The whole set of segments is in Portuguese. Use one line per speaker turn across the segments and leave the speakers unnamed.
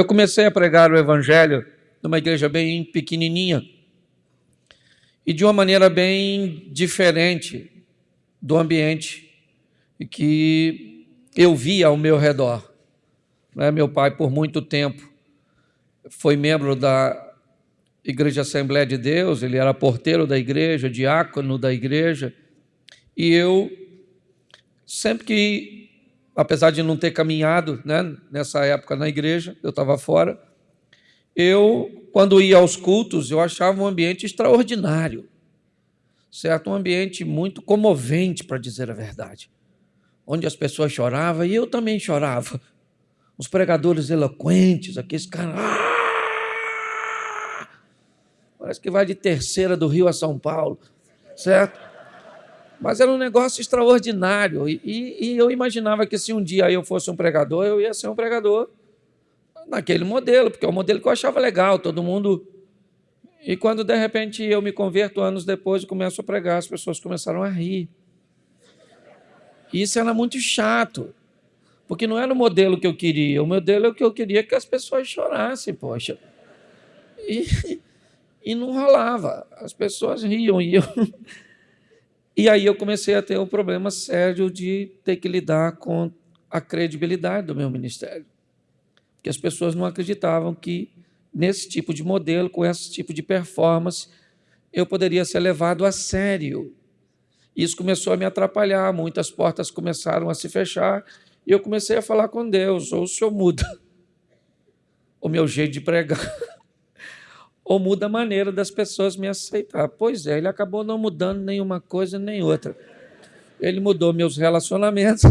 eu comecei a pregar o Evangelho numa igreja bem pequenininha e de uma maneira bem diferente do ambiente que eu via ao meu redor. Né? Meu pai, por muito tempo, foi membro da Igreja Assembleia de Deus, ele era porteiro da igreja, diácono da igreja, e eu, sempre que, apesar de não ter caminhado né, nessa época na igreja, eu estava fora, eu, quando ia aos cultos, eu achava um ambiente extraordinário, certo? Um ambiente muito comovente, para dizer a verdade, onde as pessoas choravam e eu também chorava. Os pregadores eloquentes, aqueles caras. Ah! Parece que vai de terceira do Rio a São Paulo, certo? Mas era um negócio extraordinário. E, e, e, eu imaginava que se um dia eu fosse um pregador, eu ia ser um pregador naquele modelo, porque é o modelo que eu achava legal, todo mundo. E quando de repente eu me converto anos depois e começo a pregar, as pessoas começaram a rir. Isso era muito chato, porque não era o modelo que eu queria. O modelo é o que eu queria que as pessoas chorassem, poxa. E, e não rolava. As pessoas riam e eu. E aí eu comecei a ter um problema sério de ter que lidar com a credibilidade do meu ministério. Porque as pessoas não acreditavam que nesse tipo de modelo, com esse tipo de performance, eu poderia ser levado a sério. Isso começou a me atrapalhar, muitas portas começaram a se fechar, e eu comecei a falar com Deus, ou o Senhor muda o meu jeito de pregar, ou muda a maneira das pessoas me aceitar. Pois é, ele acabou não mudando nenhuma coisa nem outra. Ele mudou meus relacionamentos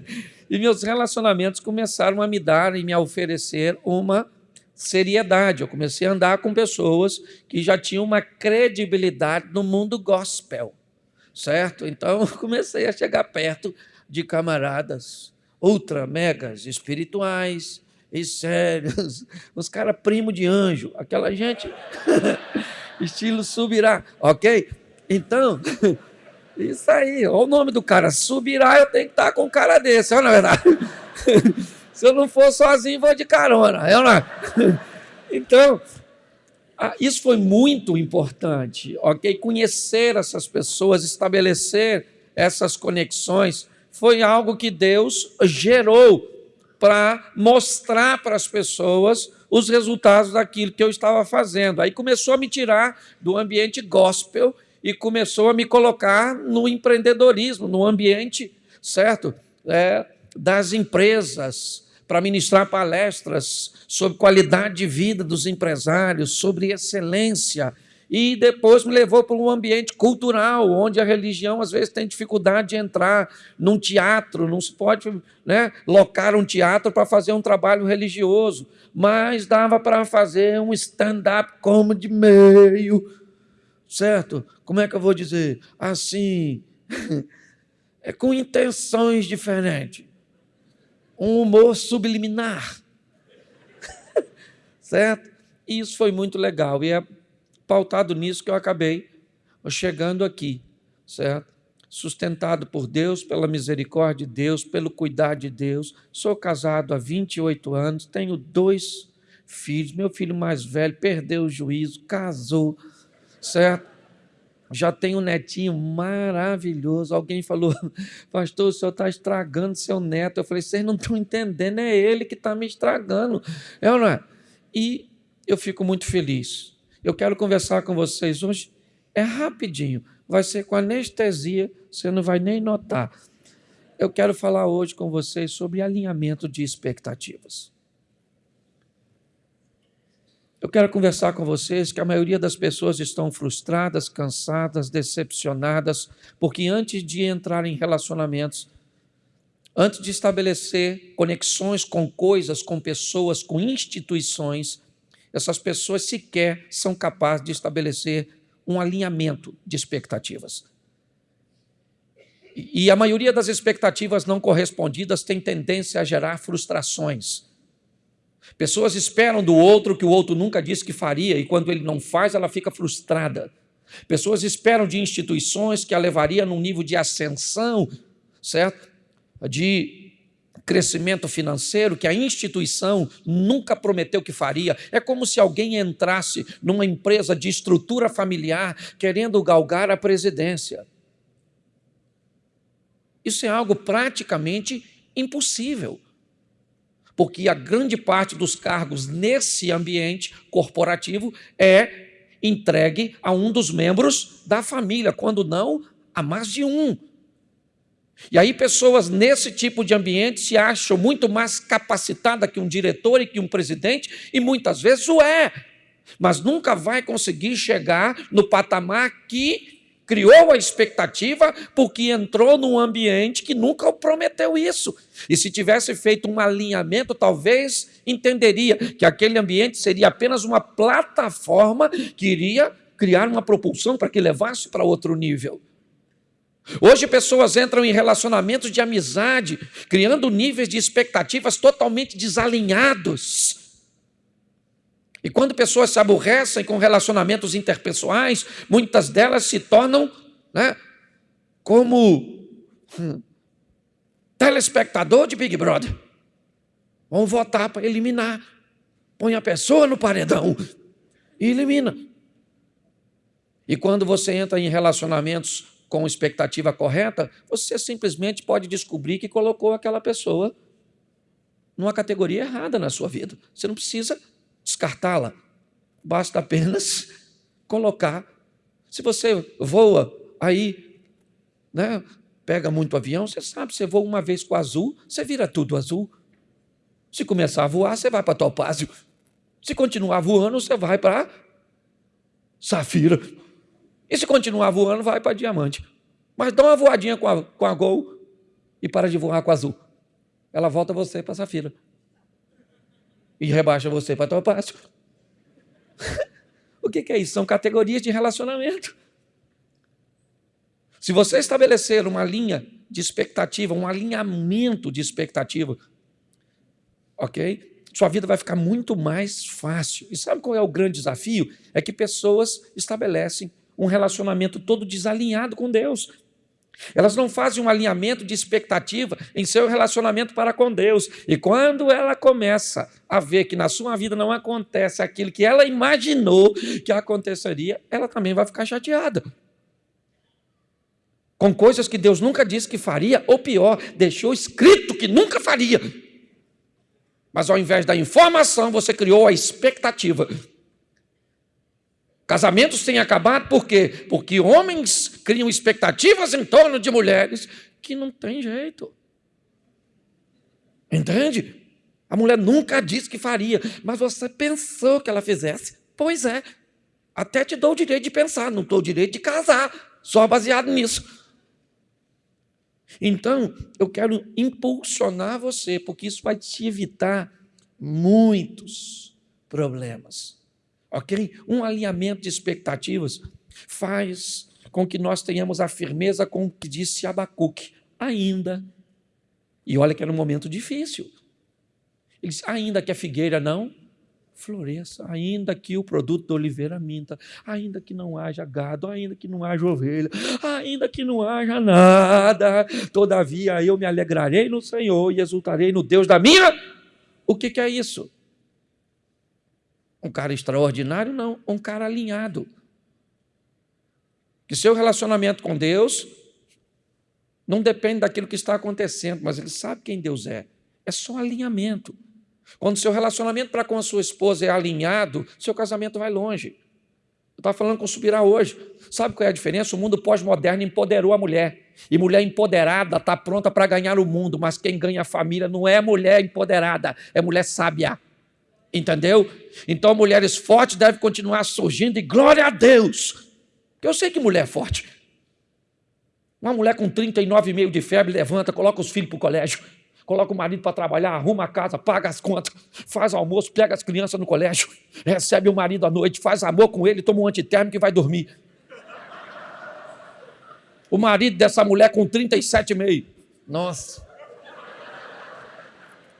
e meus relacionamentos começaram a me dar e me oferecer uma seriedade. Eu comecei a andar com pessoas que já tinham uma credibilidade no mundo gospel, certo? Então comecei a chegar perto de camaradas ultra megas espirituais, e sérios, os caras primo de anjo, aquela gente estilo subirá, ok? Então, isso aí, olha o nome do cara, subirá, eu tenho que estar com um cara desse, não é verdade? Se eu não for sozinho, vou de carona, é não é? Então, isso foi muito importante, ok? Conhecer essas pessoas, estabelecer essas conexões, foi algo que Deus gerou para mostrar para as pessoas os resultados daquilo que eu estava fazendo. Aí começou a me tirar do ambiente gospel e começou a me colocar no empreendedorismo, no ambiente, certo? É, das empresas, para ministrar palestras sobre qualidade de vida dos empresários, sobre excelência, e depois me levou para um ambiente cultural, onde a religião às vezes tem dificuldade de entrar num teatro, não se pode né, locar um teatro para fazer um trabalho religioso, mas dava para fazer um stand-up comedy meio, certo? Como é que eu vou dizer? Assim, é com intenções diferentes, um humor subliminar, certo? Isso foi muito legal, e é pautado nisso que eu acabei chegando aqui, certo? Sustentado por Deus, pela misericórdia de Deus, pelo cuidado de Deus. Sou casado há 28 anos, tenho dois filhos. Meu filho mais velho perdeu o juízo, casou, certo? Já tenho um netinho maravilhoso. Alguém falou, pastor, o senhor está estragando seu neto. Eu falei, vocês não estão entendendo, é ele que está me estragando. É ou não é? E eu fico muito feliz eu quero conversar com vocês hoje. É rapidinho, vai ser com anestesia, você não vai nem notar. Eu quero falar hoje com vocês sobre alinhamento de expectativas. Eu quero conversar com vocês que a maioria das pessoas estão frustradas, cansadas, decepcionadas, porque antes de entrar em relacionamentos, antes de estabelecer conexões com coisas, com pessoas, com instituições, essas pessoas sequer são capazes de estabelecer um alinhamento de expectativas. E a maioria das expectativas não correspondidas tem tendência a gerar frustrações. Pessoas esperam do outro que o outro nunca disse que faria, e quando ele não faz, ela fica frustrada. Pessoas esperam de instituições que a levaria num nível de ascensão, certo? De crescimento financeiro que a instituição nunca prometeu que faria. É como se alguém entrasse numa empresa de estrutura familiar querendo galgar a presidência. Isso é algo praticamente impossível. Porque a grande parte dos cargos nesse ambiente corporativo é entregue a um dos membros da família, quando não, a mais de um. E aí, pessoas nesse tipo de ambiente se acham muito mais capacitadas que um diretor e que um presidente, e muitas vezes o é, mas nunca vai conseguir chegar no patamar que criou a expectativa porque entrou num ambiente que nunca prometeu isso. E se tivesse feito um alinhamento, talvez entenderia que aquele ambiente seria apenas uma plataforma que iria criar uma propulsão para que levasse para outro nível. Hoje pessoas entram em relacionamentos de amizade, criando níveis de expectativas totalmente desalinhados. E quando pessoas se aborrecem com relacionamentos interpessoais, muitas delas se tornam né, como hum, telespectador de Big Brother. Vão votar para eliminar. Põe a pessoa no paredão e elimina. E quando você entra em relacionamentos com expectativa correta, você simplesmente pode descobrir que colocou aquela pessoa numa categoria errada na sua vida. Você não precisa descartá-la, basta apenas colocar. Se você voa aí, né, pega muito avião, você sabe, você voa uma vez com azul, você vira tudo azul. Se começar a voar, você vai para topázio. Se continuar voando, você vai para safira. E se continuar voando, vai para diamante. Mas dá uma voadinha com a, com a Gol e para de voar com a azul. Ela volta você para safira. E rebaixa você para topázio. o que, que é isso? São categorias de relacionamento. Se você estabelecer uma linha de expectativa, um alinhamento de expectativa, ok? sua vida vai ficar muito mais fácil. E sabe qual é o grande desafio? É que pessoas estabelecem um relacionamento todo desalinhado com Deus. Elas não fazem um alinhamento de expectativa em seu relacionamento para com Deus. E quando ela começa a ver que na sua vida não acontece aquilo que ela imaginou que aconteceria, ela também vai ficar chateada. Com coisas que Deus nunca disse que faria, ou pior, deixou escrito que nunca faria. Mas ao invés da informação, você criou a expectativa. Casamentos têm acabado por quê? Porque homens criam expectativas em torno de mulheres que não tem jeito. Entende? A mulher nunca disse que faria, mas você pensou que ela fizesse. Pois é. Até te dou o direito de pensar, não dou o direito de casar, só baseado nisso. Então, eu quero impulsionar você, porque isso vai te evitar muitos problemas. Ok? Um alinhamento de expectativas faz com que nós tenhamos a firmeza com o que disse Abacuque. Ainda. E olha que era um momento difícil. Ele disse, ainda que a figueira não floresça, ainda que o produto da oliveira minta, ainda que não haja gado, ainda que não haja ovelha, ainda que não haja nada, todavia eu me alegrarei no Senhor e exultarei no Deus da minha. O que, que é isso? Um cara extraordinário? Não, um cara alinhado. Que seu relacionamento com Deus não depende daquilo que está acontecendo, mas ele sabe quem Deus é. É só alinhamento. Quando seu relacionamento para com a sua esposa é alinhado, seu casamento vai longe. Eu estava falando com o Subirá hoje. Sabe qual é a diferença? O mundo pós-moderno empoderou a mulher. E mulher empoderada está pronta para ganhar o mundo, mas quem ganha a família não é mulher empoderada, é mulher sábia. Entendeu? Então, mulheres fortes devem continuar surgindo e glória a Deus. Eu sei que mulher é forte. Uma mulher com 39,5 de febre levanta, coloca os filhos para o colégio coloca o marido para trabalhar, arruma a casa, paga as contas, faz almoço, pega as crianças no colégio, recebe o marido à noite, faz amor com ele, toma um antitérmico e vai dormir. O marido dessa mulher com 37,5. Nossa.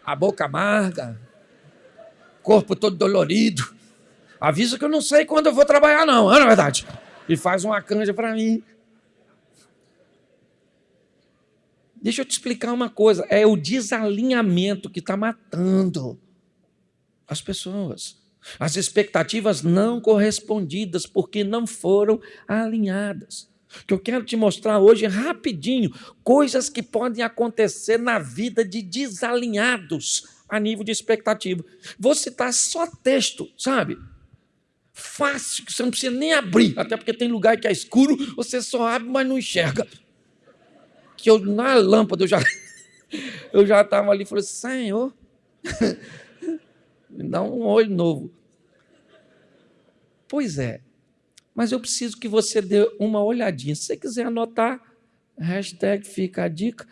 A boca amarga, corpo todo dolorido. Avisa que eu não sei quando eu vou trabalhar, não, não é verdade? E faz uma canja para mim. Deixa eu te explicar uma coisa: é o desalinhamento que está matando as pessoas. As expectativas não correspondidas, porque não foram alinhadas. Que eu quero te mostrar hoje rapidinho, coisas que podem acontecer na vida de desalinhados a nível de expectativa. Vou citar só texto, sabe? Fácil, que você não precisa nem abrir, até porque tem lugar que é escuro, você só abre, mas não enxerga. Que eu, na lâmpada, eu já eu já estava ali falei, Senhor, me dá um olho novo. Pois é, mas eu preciso que você dê uma olhadinha. Se você quiser anotar, hashtag fica a dica.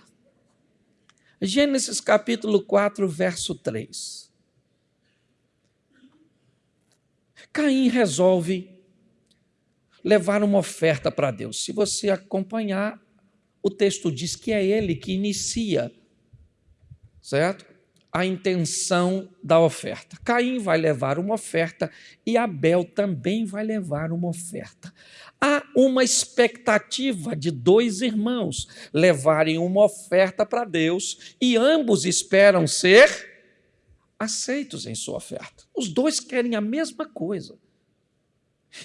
Gênesis capítulo 4, verso 3. Caim resolve levar uma oferta para Deus. Se você acompanhar, o texto diz que é ele que inicia, certo? A intenção da oferta. Caim vai levar uma oferta e Abel também vai levar uma oferta. Há uma expectativa de dois irmãos levarem uma oferta para Deus e ambos esperam ser aceitos em sua oferta. Os dois querem a mesma coisa.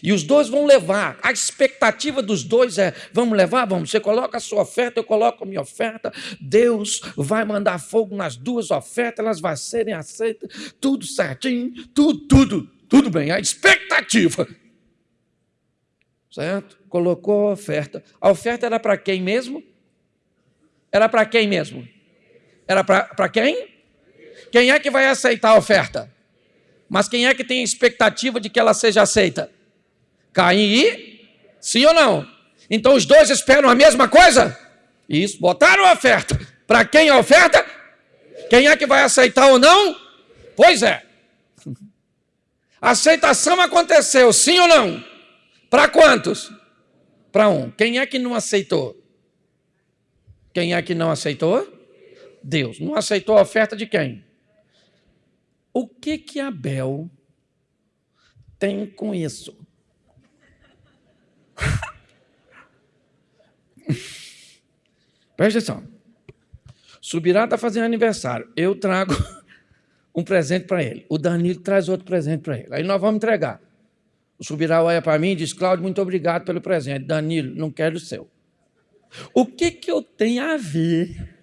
E os dois vão levar. A expectativa dos dois é: vamos levar? Vamos. Você coloca a sua oferta, eu coloco a minha oferta. Deus vai mandar fogo nas duas ofertas, elas vão serem aceitas. Tudo certinho, tudo, tudo, tudo bem. A expectativa. Certo? Colocou a oferta. A oferta era para quem mesmo? Era para quem mesmo? Era para quem? Quem é que vai aceitar a oferta? Mas quem é que tem expectativa de que ela seja aceita? Caim e? Sim ou não? Então os dois esperam a mesma coisa? Isso, botaram a oferta. Para quem a oferta? Quem é que vai aceitar ou não? Pois é. Aceitação aconteceu, sim ou não? Para quantos? Para um. Quem é que não aceitou? Quem é que não aceitou? Deus. Não aceitou a oferta de quem? O que que Abel tem com isso? Presta atenção. Subirá está fazendo aniversário. Eu trago um presente para ele. O Danilo traz outro presente para ele. Aí nós vamos entregar. O Subirá olha para mim e diz: Cláudio, muito obrigado pelo presente. Danilo, não quero o seu. O que, que eu tenho a ver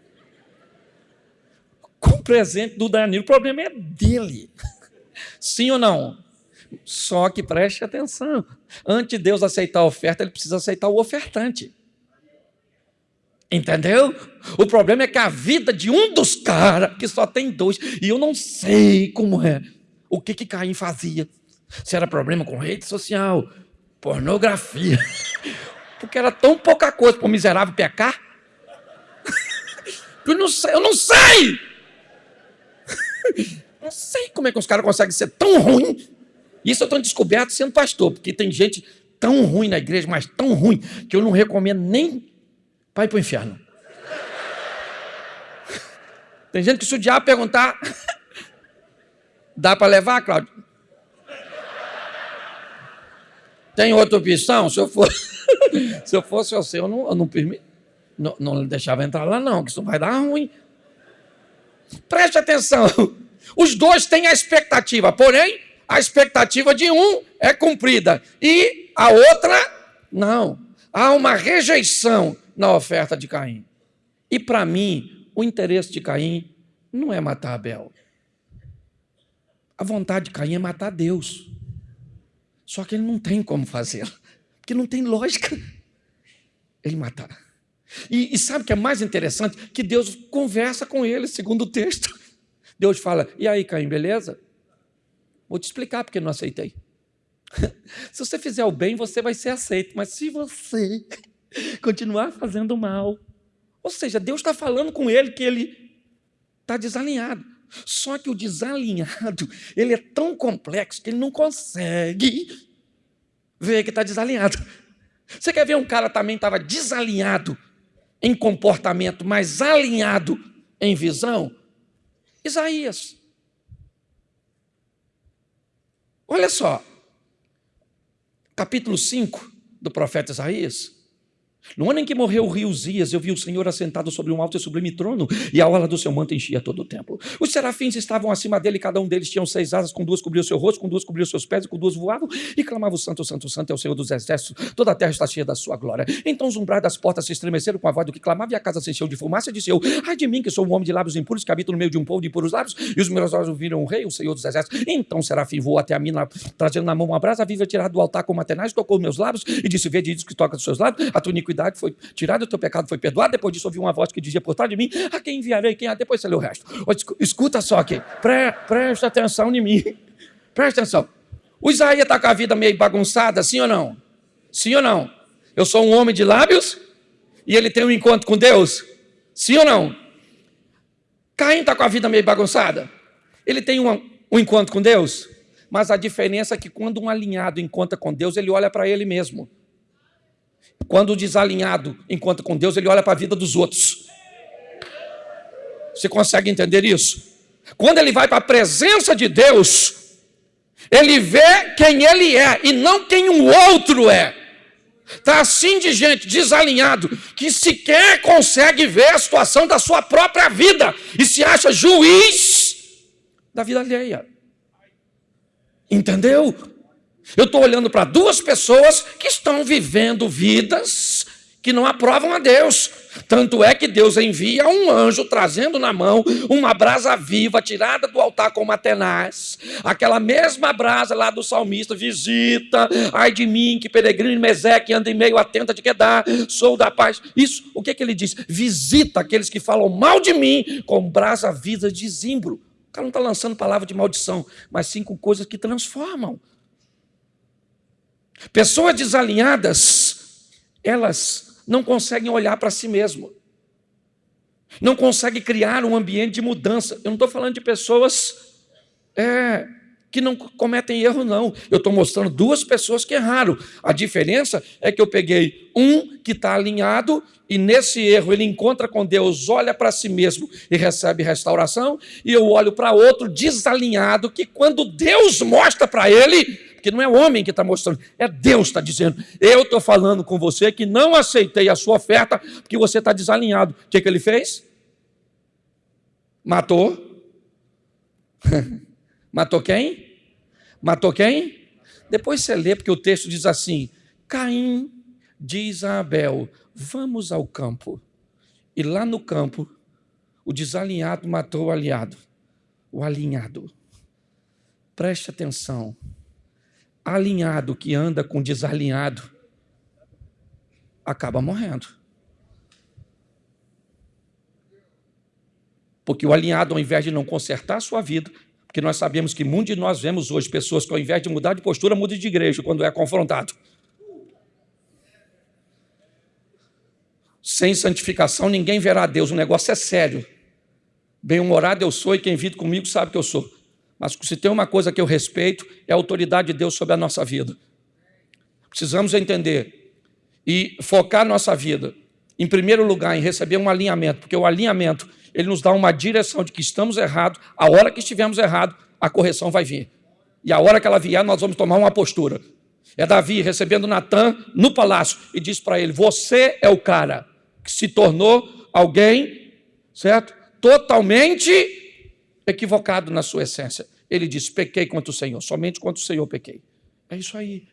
com o presente do Danilo? O problema é dele. Sim ou não? Só que preste atenção. Antes de Deus aceitar a oferta, ele precisa aceitar o ofertante. Entendeu? O problema é que a vida de um dos caras, que só tem dois, e eu não sei como é, o que que Caim fazia. Se era problema com rede social, pornografia, porque era tão pouca coisa para o miserável pecar. Eu não sei, eu não sei! Não sei como é que os caras conseguem ser tão ruins isso eu estou descoberto sendo pastor, porque tem gente tão ruim na igreja, mas tão ruim, que eu não recomendo nem para ir para o inferno. Tem gente que se o diabo perguntar, dá para levar, Cláudio? Tem outra opção? Se eu fosse, se eu fosse você, eu não, eu não permito. Não, não deixava entrar lá, não, que isso vai dar ruim. Preste atenção. Os dois têm a expectativa, porém, a expectativa de um é cumprida e a outra não. Há uma rejeição na oferta de Caim. E para mim, o interesse de Caim não é matar Abel. A vontade de Caim é matar Deus. Só que ele não tem como fazer, porque não tem lógica ele matar. E, e sabe o que é mais interessante? Que Deus conversa com ele, segundo o texto. Deus fala: E aí, Caim, beleza? Vou te explicar porque não aceitei. se você fizer o bem, você vai ser aceito, mas se você continuar fazendo mal, ou seja, Deus está falando com ele que ele está desalinhado. Só que o desalinhado, ele é tão complexo que ele não consegue ver que está desalinhado. Você quer ver um cara também estava desalinhado em comportamento, mas alinhado em visão? Isaías. Olha só, capítulo 5 do profeta Isaías. No ano em que morreu o rei Uzias, eu vi o Senhor assentado sobre um alto e sublime trono, e a orla do seu manto enchia todo o templo. Os serafins estavam acima dele, cada um deles tinha seis asas, com duas cobriam seu rosto, com duas cobriam seus pés, e com duas voavam, e clamavam: Santo, Santo, Santo é o Senhor dos exércitos, toda a terra está cheia da sua glória. Então os umbrais das portas se estremeceram com a voz do que clamava, e a casa se encheu de fumaça, e disse eu: Ai de mim, que sou um homem de lábios impuros, que habito no meio de um povo de impuros lábios, e os meus olhos viram o rei, o Senhor dos exércitos. Então o serafim voou até a mim, trazendo na mão uma brasa viva tirada do altar com matenais, tocou meus lábios, e disse: Vede, diz que toca dos seus lábios, a tua iniquidade foi tirada o teu pecado foi perdoado. Depois disso, ouvi uma voz que dizia por trás de mim: A quem enviarei? Quem? Depois você lê o resto. Escuta só aqui. Pre, presta atenção em mim. Presta atenção. O Isaías está com a vida meio bagunçada, sim ou não? Sim ou não? Eu sou um homem de lábios e ele tem um encontro com Deus? Sim ou não? Caim está com a vida meio bagunçada. Ele tem um, um encontro com Deus? Mas a diferença é que quando um alinhado encontra com Deus, ele olha para ele mesmo. Quando o desalinhado encontra com Deus, ele olha para a vida dos outros. Você consegue entender isso? Quando ele vai para a presença de Deus, ele vê quem ele é e não quem o outro é. Está assim de gente desalinhado que sequer consegue ver a situação da sua própria vida e se acha juiz da vida alheia. Entendeu? Eu estou olhando para duas pessoas que estão vivendo vidas que não aprovam a Deus. Tanto é que Deus envia um anjo trazendo na mão uma brasa viva tirada do altar com matenaz. Aquela mesma brasa lá do salmista visita, ai de mim que peregrino Meseque anda em meio à tenta de Quedar, sou da paz. Isso, o que, que ele diz? Visita aqueles que falam mal de mim com brasa viva de zimbro. O cara não está lançando palavra de maldição, mas sim com coisas que transformam. Pessoas desalinhadas, elas não conseguem olhar para si mesmo. Não conseguem criar um ambiente de mudança. Eu não estou falando de pessoas é, que não cometem erro, não. Eu estou mostrando duas pessoas que erraram. A diferença é que eu peguei um que está alinhado e nesse erro ele encontra com Deus, olha para si mesmo e recebe restauração, e eu olho para outro desalinhado que quando Deus mostra para ele, porque não é o homem que está mostrando, é Deus que está dizendo. Eu estou falando com você que não aceitei a sua oferta porque você está desalinhado. O que, que ele fez? Matou. Matou quem? Matou quem? Depois você lê, porque o texto diz assim: Caim diz a Abel: Vamos ao campo. E lá no campo, o desalinhado matou o aliado. O alinhado. Preste atenção alinhado que anda com desalinhado acaba morrendo. Porque o alinhado, ao invés de não consertar a sua vida, porque nós sabemos que muitos de nós vemos hoje pessoas que, ao invés de mudar de postura, mudam de igreja quando é confrontado. Sem santificação, ninguém verá Deus. O negócio é sério. Bem-humorado eu sou e quem vive comigo sabe que eu sou. Mas se tem uma coisa que eu respeito, é a autoridade de Deus sobre a nossa vida. Precisamos entender e focar nossa vida, em primeiro lugar, em receber um alinhamento, porque o alinhamento, ele nos dá uma direção de que estamos errados, a hora que estivermos errados, a correção vai vir. E a hora que ela vier, nós vamos tomar uma postura. É Davi recebendo Natan no palácio e diz para ele: Você é o cara que se tornou alguém, certo? Totalmente equivocado na sua essência. Ele diz: pequei contra o Senhor, somente contra o Senhor pequei. É isso aí.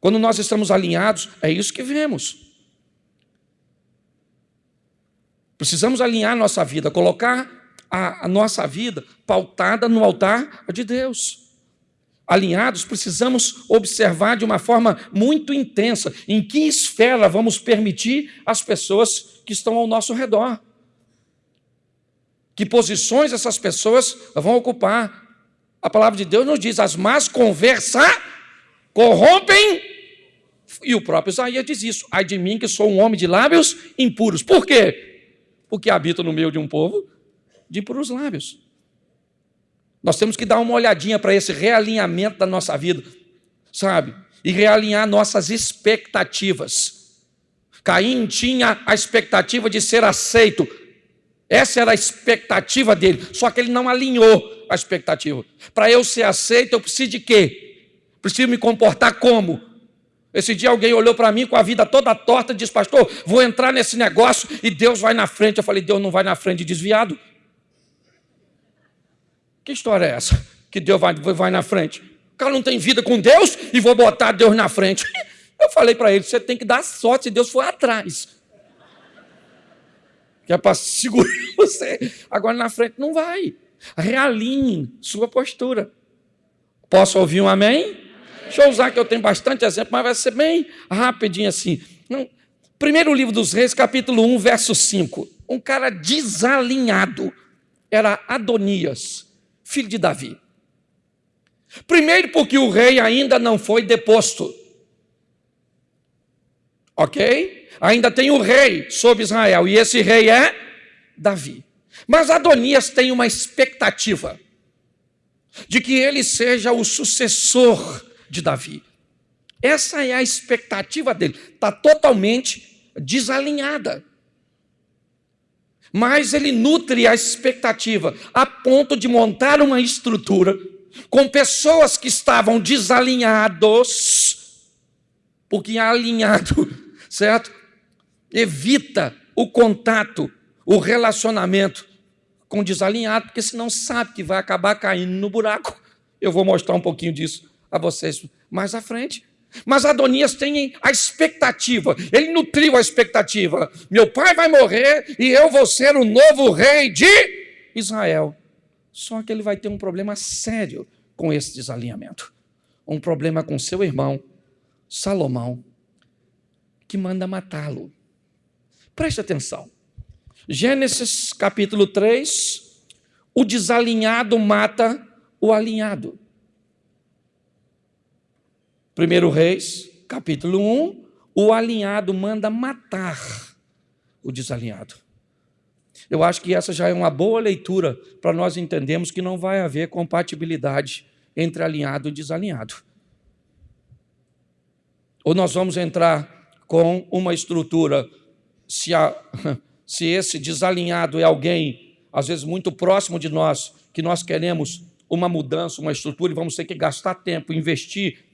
Quando nós estamos alinhados, é isso que vemos. Precisamos alinhar nossa vida, colocar a, a nossa vida pautada no altar de Deus alinhados, precisamos observar de uma forma muito intensa em que esfera vamos permitir as pessoas que estão ao nosso redor que posições essas pessoas vão ocupar. A palavra de Deus nos diz: as más conversas corrompem. E o próprio Isaías diz isso: ai de mim que sou um homem de lábios impuros. Por quê? Porque habito no meio de um povo de impuros lábios. Nós temos que dar uma olhadinha para esse realinhamento da nossa vida, sabe? E realinhar nossas expectativas. Caim tinha a expectativa de ser aceito, essa era a expectativa dele, só que ele não alinhou a expectativa. Para eu ser aceito, eu preciso de quê? Preciso me comportar como? Esse dia alguém olhou para mim com a vida toda torta e disse, pastor, vou entrar nesse negócio e Deus vai na frente. Eu falei, Deus não vai na frente desviado. Que história é essa? Que Deus vai, vai na frente. O cara não tem vida com Deus e vou botar Deus na frente. Eu falei para ele, você tem que dar sorte se Deus for atrás. Que é para segurar você. Agora na frente não vai. Realinhe sua postura. Posso ouvir um amém? Deixa eu usar que eu tenho bastante exemplo, mas vai ser bem rapidinho assim. Primeiro livro dos Reis, capítulo 1, verso 5. Um cara desalinhado era Adonias, filho de Davi. Primeiro, porque o rei ainda não foi deposto. Ok? Ainda tem o rei sobre Israel, e esse rei é Davi. Mas Adonias tem uma expectativa de que ele seja o sucessor de Davi. Essa é a expectativa dele. Está totalmente desalinhada. Mas ele nutre a expectativa a ponto de montar uma estrutura com pessoas que estavam desalinhados, porque alinhado, certo? Evita o contato, o relacionamento com desalinhado, porque senão sabe que vai acabar caindo no buraco. Eu vou mostrar um pouquinho disso a vocês mais à frente. Mas Adonias tem a expectativa, ele nutriu a expectativa: meu pai vai morrer e eu vou ser o novo rei de Israel. Só que ele vai ter um problema sério com esse desalinhamento. Um problema com seu irmão, Salomão, que manda matá-lo. Preste atenção. Gênesis capítulo 3, o desalinhado mata o alinhado. 1 Reis, capítulo 1, o alinhado manda matar o desalinhado. Eu acho que essa já é uma boa leitura para nós entendermos que não vai haver compatibilidade entre alinhado e desalinhado. Ou nós vamos entrar com uma estrutura, se, a, se esse desalinhado é alguém, às vezes muito próximo de nós, que nós queremos uma mudança, uma estrutura, e vamos ter que gastar tempo, investir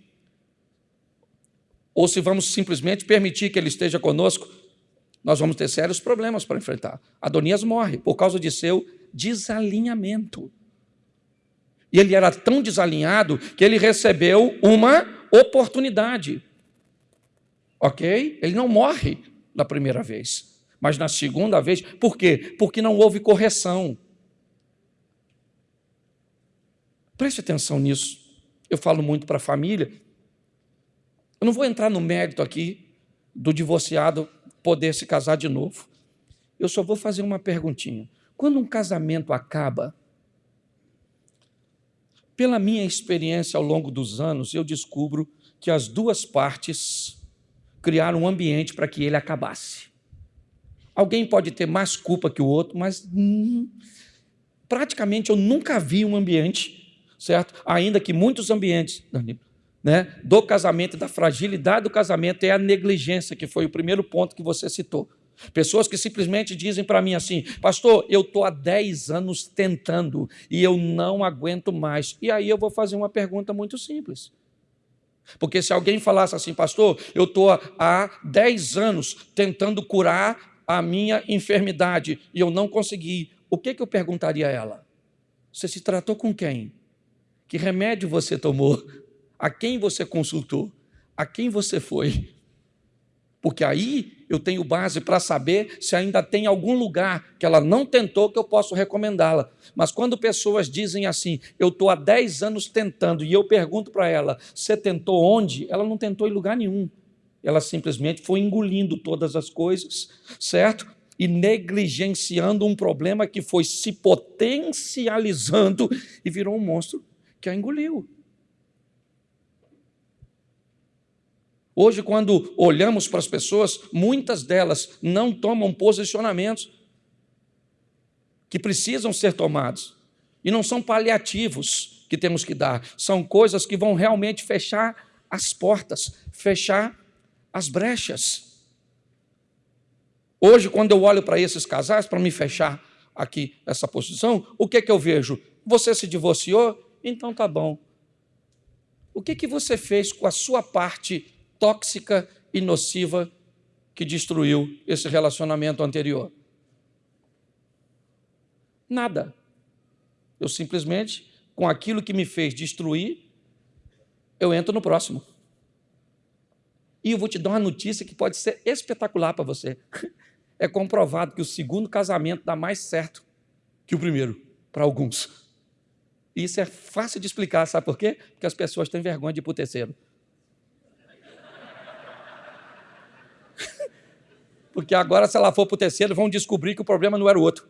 ou se vamos simplesmente permitir que ele esteja conosco, nós vamos ter sérios problemas para enfrentar. Adonias morre por causa de seu desalinhamento. E ele era tão desalinhado que ele recebeu uma oportunidade. Ok? Ele não morre na primeira vez, mas na segunda vez, por quê? Porque não houve correção. Preste atenção nisso. Eu falo muito para a família, eu não vou entrar no mérito aqui do divorciado poder se casar de novo. Eu só vou fazer uma perguntinha. Quando um casamento acaba, pela minha experiência ao longo dos anos, eu descubro que as duas partes criaram um ambiente para que ele acabasse. Alguém pode ter mais culpa que o outro, mas hum, praticamente eu nunca vi um ambiente, certo? Ainda que muitos ambientes, né, do casamento da fragilidade do casamento é a negligência, que foi o primeiro ponto que você citou. Pessoas que simplesmente dizem para mim assim, pastor, eu estou há 10 anos tentando e eu não aguento mais. E aí eu vou fazer uma pergunta muito simples. Porque se alguém falasse assim, pastor, eu estou há 10 anos tentando curar a minha enfermidade e eu não consegui, o que, que eu perguntaria a ela? Você se tratou com quem? Que remédio você tomou? a quem você consultou, a quem você foi. Porque aí eu tenho base para saber se ainda tem algum lugar que ela não tentou que eu posso recomendá-la. Mas quando pessoas dizem assim, eu estou há 10 anos tentando, e eu pergunto para ela, você tentou onde? Ela não tentou em lugar nenhum. Ela simplesmente foi engolindo todas as coisas, certo? E negligenciando um problema que foi se potencializando e virou um monstro que a engoliu. Hoje, quando olhamos para as pessoas, muitas delas não tomam posicionamentos que precisam ser tomados. E não são paliativos que temos que dar, são coisas que vão realmente fechar as portas, fechar as brechas. Hoje, quando eu olho para esses casais, para me fechar aqui essa posição, o que é que eu vejo? Você se divorciou? Então tá bom. O que, que você fez com a sua parte tóxica e nociva que destruiu esse relacionamento anterior? Nada. Eu simplesmente, com aquilo que me fez destruir, eu entro no próximo. E eu vou te dar uma notícia que pode ser espetacular para você. É comprovado que o segundo casamento dá mais certo que o primeiro, para alguns. E isso é fácil de explicar, sabe por quê? Porque as pessoas têm vergonha de ir para o terceiro. Porque agora, se ela for para o terceiro, vão descobrir que o problema não era o outro.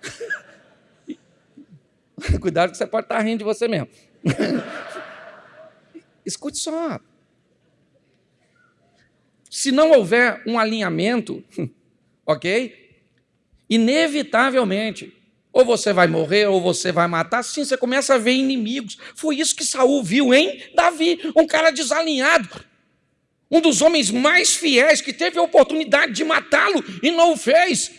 Cuidado que você pode estar rindo de você mesmo. Escute só. Se não houver um alinhamento, ok? Inevitavelmente, ou você vai morrer, ou você vai matar. Sim, você começa a ver inimigos. Foi isso que Saul viu em Davi, um cara desalinhado. Um dos homens mais fiéis que teve a oportunidade de matá-lo e não o fez.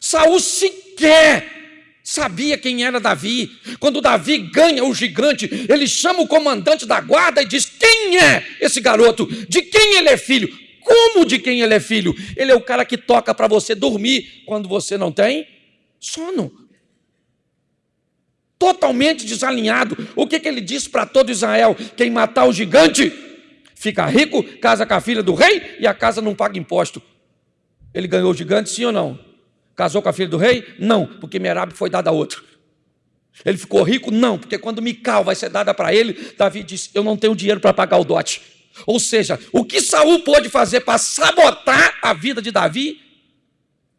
Saul sequer sabia quem era Davi. Quando Davi ganha o gigante, ele chama o comandante da guarda e diz: Quem é esse garoto? De quem ele é filho? Como de quem ele é filho? Ele é o cara que toca para você dormir quando você não tem sono. Totalmente desalinhado. O que, que ele disse para todo Israel? Quem matar o gigante fica rico, casa com a filha do rei e a casa não paga imposto. Ele ganhou o gigante, sim ou não? Casou com a filha do rei? Não, porque Merab foi dada a outro. Ele ficou rico? Não, porque quando Mical vai ser dada para ele, Davi disse: Eu não tenho dinheiro para pagar o dote. Ou seja, o que Saul pôde fazer para sabotar a vida de Davi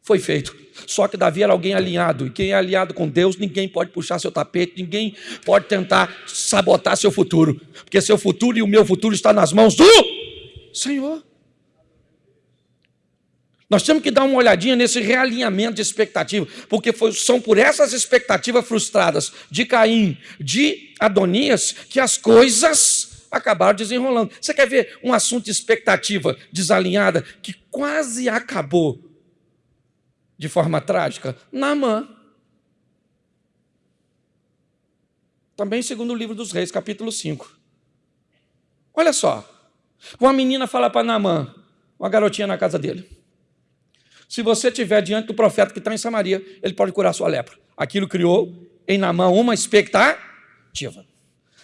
foi feito. Só que Davi era alguém alinhado, e quem é alinhado com Deus, ninguém pode puxar seu tapete, ninguém pode tentar sabotar seu futuro, porque seu futuro e o meu futuro está nas mãos do Senhor. Nós temos que dar uma olhadinha nesse realinhamento de expectativa, porque foi, são por essas expectativas frustradas de Caim, de Adonias, que as coisas acabaram desenrolando. Você quer ver um assunto de expectativa desalinhada que quase acabou de forma trágica? Naamã. Também segundo o livro dos reis, capítulo 5. Olha só, uma menina fala para Naamã, uma garotinha na casa dele. Se você estiver diante do profeta que está em Samaria, ele pode curar sua lepra. Aquilo criou em Namã uma expectativa.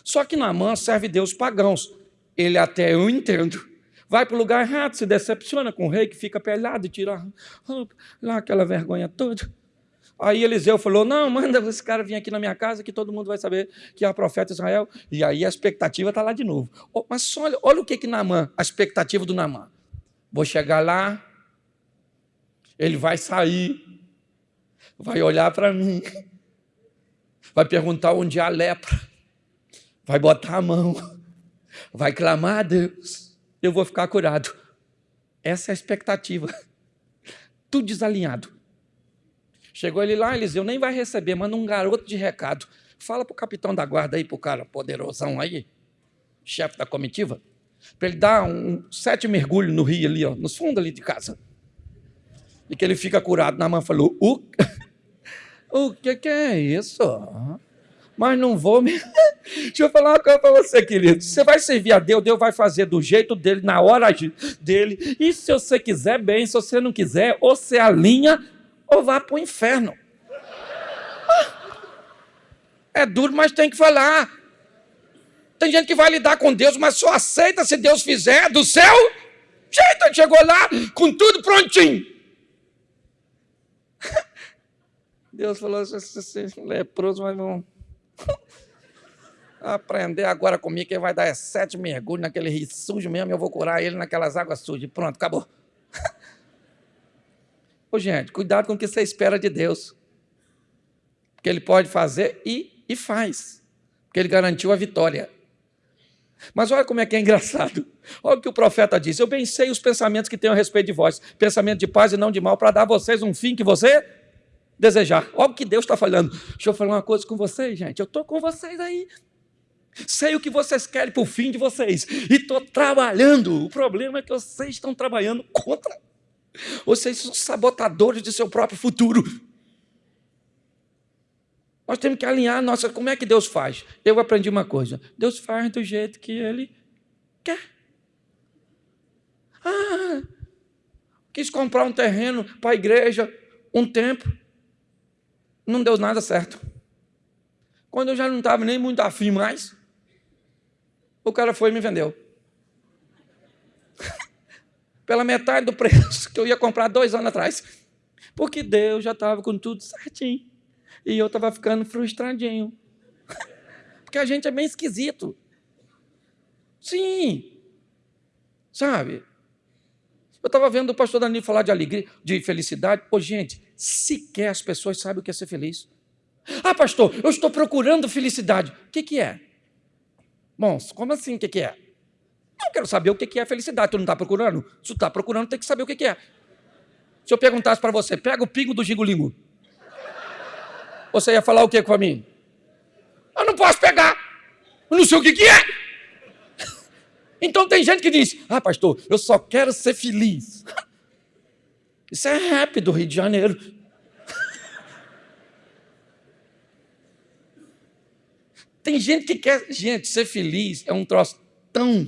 Só que Namã serve Deus pagãos. Ele até eu entendo. Vai para o lugar errado, se decepciona com o rei que fica pelado e tira lá aquela vergonha toda. Aí Eliseu falou: Não, manda esse cara vir aqui na minha casa que todo mundo vai saber que é o profeta Israel. E aí a expectativa está lá de novo. Mas olha, olha o que que Namã, a expectativa do Namã. Vou chegar lá, ele vai sair, vai olhar para mim, vai perguntar onde há lepra, vai botar a mão, vai clamar a Deus, eu vou ficar curado. Essa é a expectativa. Tudo desalinhado. Chegou ele lá, Eliseu nem vai receber, manda um garoto de recado. Fala para o capitão da guarda aí, para o cara poderosão aí, chefe da comitiva, para ele dar um, sete mergulhos no rio ali, ó, nos fundos ali de casa e que ele fica curado. Namã falou: O, o que, que é isso? Mas não vou me. Deixa eu falar uma coisa para você, querido. Você vai servir a Deus, Deus vai fazer do jeito dele, na hora dele. E se você quiser, bem. Se você não quiser, ou você alinha, ou vá para o inferno. É duro, mas tem que falar. Tem gente que vai lidar com Deus, mas só aceita se Deus fizer do céu. Jeito, chegou lá com tudo prontinho. Deus falou: vocês leproso, mas vão aprender agora comigo, que vai dar sete mergulhos naquele rio sujo mesmo, e eu vou curar ele naquelas águas sujas. Pronto, acabou. Ô, gente, cuidado com o que você espera de Deus. Porque Ele pode fazer e, e faz. Porque Ele garantiu a vitória. Mas olha como é que é engraçado. Olha o que o profeta diz: Eu bem sei os pensamentos que tenho a respeito de vós, pensamento de paz e não de mal, para dar a vocês um fim que você desejar. Olha o que Deus está falando. Deixa eu falar uma coisa com vocês, gente. Eu estou com vocês aí. Sei o que vocês querem para o fim de vocês. E estou trabalhando. O problema é que vocês estão trabalhando contra. Vocês são sabotadores de seu próprio futuro. Nós temos que alinhar nossa. Como é que Deus faz? Eu aprendi uma coisa: Deus faz do jeito que Ele Quer? Ah, quis comprar um terreno para a igreja um tempo, não deu nada certo. Quando eu já não estava nem muito afim mais, o cara foi e me vendeu. Pela metade do preço que eu ia comprar dois anos atrás. Porque Deus já estava com tudo certinho. E eu estava ficando frustradinho. Porque a gente é bem esquisito. Sim. Sabe? Eu estava vendo o pastor Danilo falar de alegria, de felicidade. Pô, gente, sequer as pessoas sabem o que é ser feliz. Ah, pastor, eu estou procurando felicidade. O que, que é? Bom, como assim o que, que é? Eu quero saber o que, que é felicidade. Tu não está procurando? Se tu está procurando, tem que saber o que, que é. Se eu perguntasse para você, pega o pingo do gingolingo. Você ia falar o que para mim? Eu não posso pegar. Eu não sei o que, que é. Então tem gente que diz: Ah, pastor, eu só quero ser feliz. Isso é rap do Rio de Janeiro. Tem gente que quer. Gente, ser feliz é um troço tão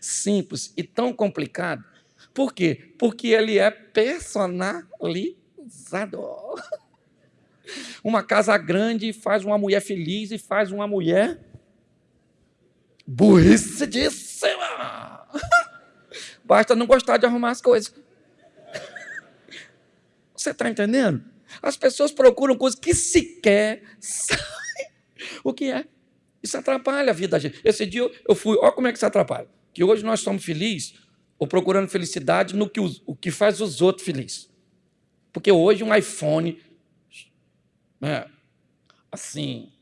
simples e tão complicado. Por quê? Porque ele é personalizado. Uma casa grande faz uma mulher feliz e faz uma mulher burricidíssima. Basta não gostar de arrumar as coisas. Você está entendendo? As pessoas procuram coisas que sequer sabem o que é. Isso atrapalha a vida da gente. Esse dia eu fui, olha como é que isso atrapalha. Que hoje nós somos felizes, ou procurando felicidade no que os, o que faz os outros felizes. Porque hoje um iPhone, né, assim,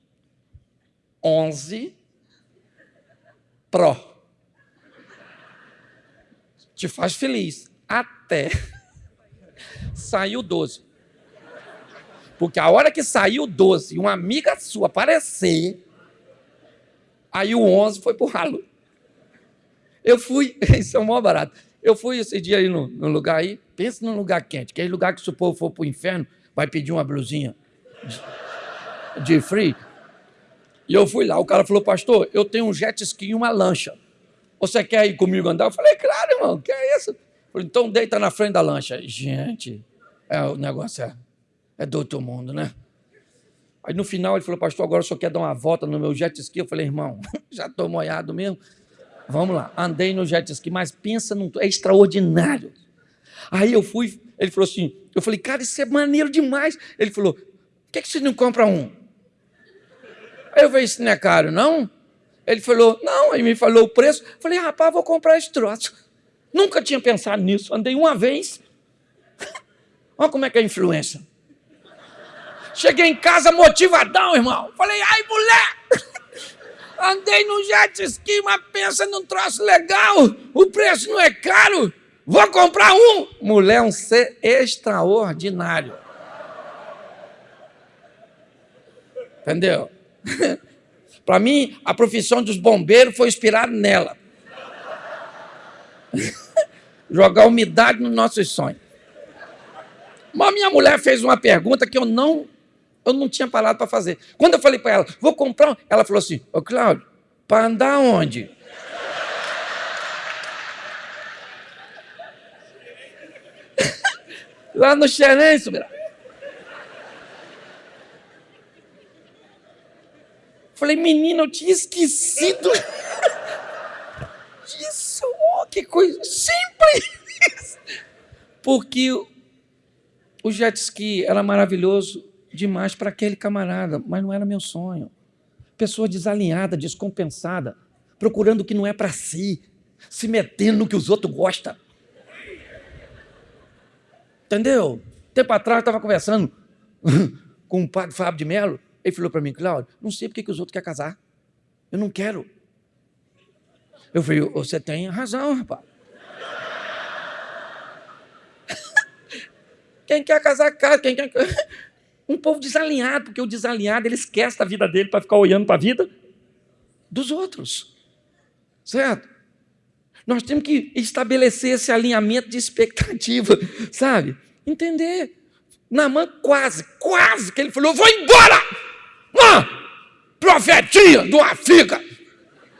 11 Pro, te faz feliz até sair o 12. Porque a hora que saiu o 12 e uma amiga sua aparecer, Aí o 11 foi pro ralo. Eu fui, isso é o maior barato. Eu fui esse dia aí no, no lugar aí, pensa num lugar quente, que é lugar que se o povo for pro inferno, vai pedir uma blusinha de, de free. E eu fui lá, o cara falou, pastor, eu tenho um jet ski e uma lancha. Você quer ir comigo andar? Eu falei, claro, irmão, que é isso? Falei, então deita na frente da lancha. Gente, é, o negócio é, é do outro mundo, né? Aí no final ele falou, pastor, agora só quero dar uma volta no meu jet ski. Eu falei, irmão, já estou molhado mesmo. Vamos lá, andei no jet ski, mas pensa num. É extraordinário. Aí eu fui, ele falou assim, eu falei, cara, isso é maneiro demais. Ele falou, por que, que você não compra um? Aí eu falei, isso não é caro, não? Ele falou, não, aí me falou o preço. Eu falei, rapaz, vou comprar esse troço. Nunca tinha pensado nisso, andei uma vez. Olha como é que é a influência. Cheguei em casa motivadão, irmão. Falei, ai, mulher! Andei no jet ski, mas pensa num troço legal. O preço não é caro. Vou comprar um. Mulher é um ser extraordinário. Entendeu? Para mim, a profissão dos bombeiros foi inspirada nela. Jogar umidade nos nossos sonhos. Mas minha mulher fez uma pergunta que eu não eu não tinha parado para fazer. Quando eu falei para ela, vou comprar, ela falou assim: Ô Cláudio, para andar onde? Lá no Xerenço, Falei, menina, eu tinha esquecido disso. Oh, que coisa simples. Porque o jet ski era maravilhoso demais para aquele camarada, mas não era meu sonho. Pessoa desalinhada, descompensada, procurando o que não é para si, se metendo no que os outros gostam. Entendeu? Tempo atrás eu estava conversando com o padre Fábio de Mello. Ele falou para mim, Cláudio, não sei porque que os outros querem casar. Eu não quero. Eu falei, você tem razão, rapaz. Quem quer casar, casa. Quem quer... Um povo desalinhado, porque o desalinhado ele esquece da vida dele para ficar olhando para a vida dos outros. Certo? Nós temos que estabelecer esse alinhamento de expectativa, sabe? Entender. Namã quase, quase que ele falou: vou embora! Ah, profetinha do África!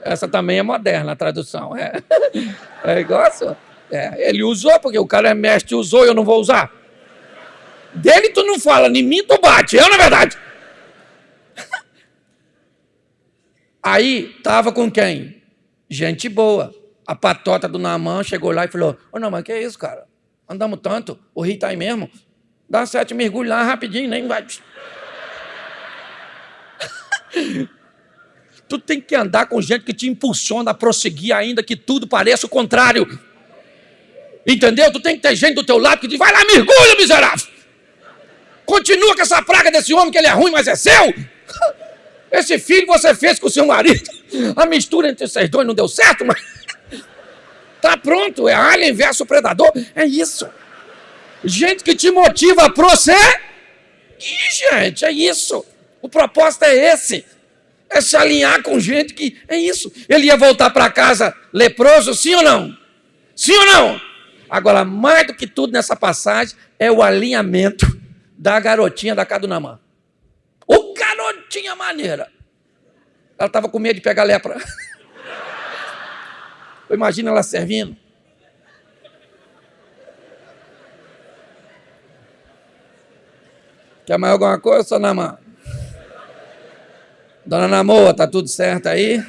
Essa também é moderna a tradução. É, é igual a. É, ele usou, porque o cara é mestre, usou eu não vou usar. Dele tu não fala, em mim tu bate, eu na verdade. Aí tava com quem? Gente boa. A patota do Namã chegou lá e falou: Ô não, mas que é isso, cara? Andamos tanto, o rio tá aí mesmo. Dá sete mergulhos lá rapidinho, nem vai. tu tem que andar com gente que te impulsiona a prosseguir, ainda que tudo pareça o contrário. Entendeu? Tu tem que ter gente do teu lado que diz: vai lá, mergulha, miserável. Continua com essa praga desse homem que ele é ruim, mas é seu. Esse filho você fez com o seu marido. A mistura entre vocês dois não deu certo, mas. Tá pronto, é alien versus predador. É isso. Gente que te motiva a prosseguir, gente, é isso. O propósito é esse. É se alinhar com gente que. É isso. Ele ia voltar para casa leproso, sim ou não? Sim ou não? Agora, mais do que tudo nessa passagem, é o alinhamento da garotinha da Cadunamã. O garotinha maneira. Ela estava com medo de pegar lepra. Imagina ela servindo. Quer mais alguma coisa, Dona Namã? Dona Namoa, tá tudo certo aí?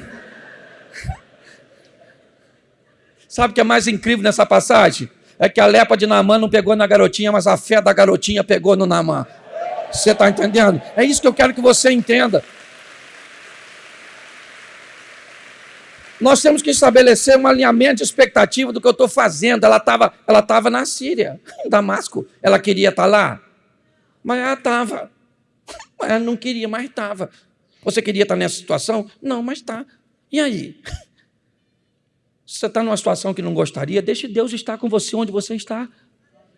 Sabe o que é mais incrível nessa passagem? É que a lepra de Namã não pegou na garotinha, mas a fé da garotinha pegou no Namã. Você está entendendo? É isso que eu quero que você entenda. Nós temos que estabelecer um alinhamento de expectativa do que eu estou fazendo. Ela estava ela tava na Síria, em Damasco. Ela queria estar tá lá? Mas ela estava. Ela não queria, mas estava. Você queria estar tá nessa situação? Não, mas está. E aí? Se você está numa situação que não gostaria, deixe Deus estar com você onde você está.